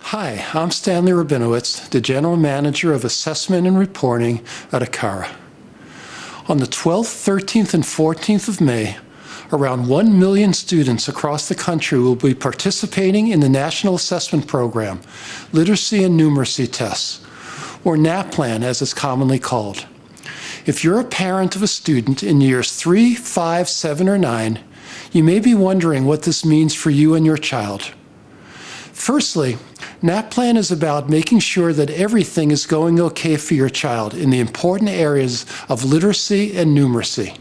Hi, I'm Stanley Rabinowitz, the General Manager of Assessment and Reporting at ACARA. On the 12th, 13th, and 14th of May, around 1 million students across the country will be participating in the National Assessment Program, Literacy and Numeracy Tests, or NAPLAN as it's commonly called. If you're a parent of a student in years 3, 5, 7, or 9, you may be wondering what this means for you and your child. Firstly, NAPLAN is about making sure that everything is going okay for your child in the important areas of literacy and numeracy.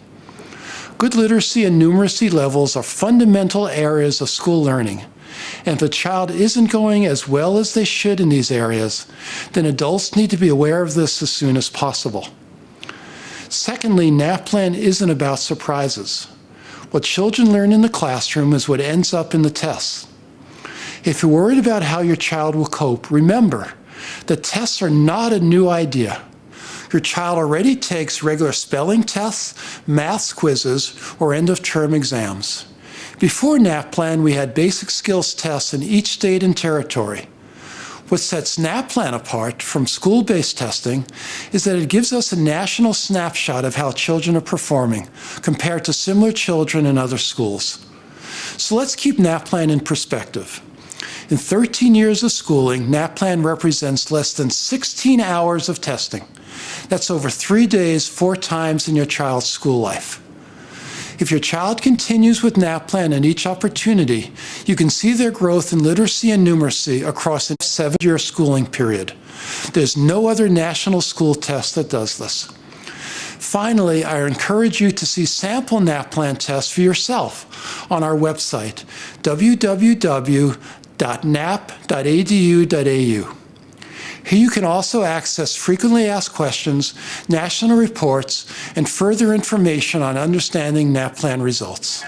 Good literacy and numeracy levels are fundamental areas of school learning. And if a child isn't going as well as they should in these areas, then adults need to be aware of this as soon as possible. Secondly, NAPLAN isn't about surprises. What children learn in the classroom is what ends up in the tests. If you're worried about how your child will cope, remember that tests are not a new idea. Your child already takes regular spelling tests, math quizzes, or end-of-term exams. Before NAPLAN, we had basic skills tests in each state and territory. What sets NAPLAN apart from school-based testing is that it gives us a national snapshot of how children are performing compared to similar children in other schools. So let's keep NAPLAN in perspective. In 13 years of schooling, NAPLAN represents less than 16 hours of testing. That's over three days, four times in your child's school life. If your child continues with NAPLAN at each opportunity, you can see their growth in literacy and numeracy across a seven-year schooling period. There's no other national school test that does this. Finally, I encourage you to see sample NAPLAN tests for yourself on our website, www www.nap.edu.au. Here you can also access frequently asked questions, national reports, and further information on understanding NAPLAN results.